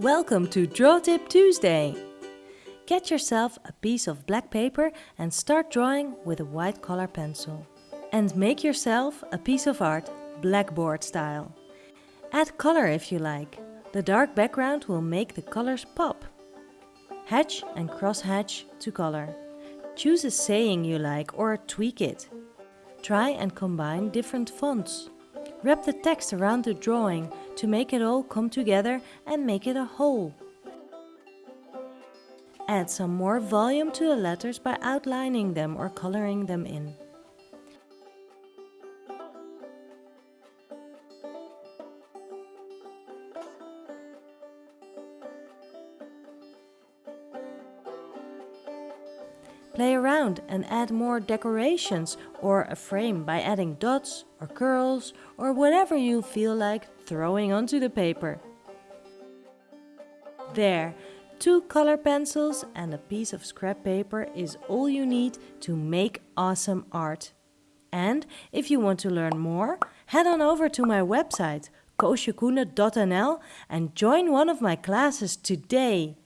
Welcome to Draw Tip Tuesday! Get yourself a piece of black paper and start drawing with a white color pencil. And make yourself a piece of art, blackboard style. Add color if you like. The dark background will make the colors pop. Hatch and cross hatch to color. Choose a saying you like or tweak it. Try and combine different fonts. Wrap the text around the drawing to make it all come together and make it a whole. Add some more volume to the letters by outlining them or coloring them in. Play around and add more decorations or a frame by adding dots or curls or whatever you feel like throwing onto the paper. There, two color pencils and a piece of scrap paper is all you need to make awesome art. And if you want to learn more, head on over to my website koosjekoene.nl and join one of my classes today.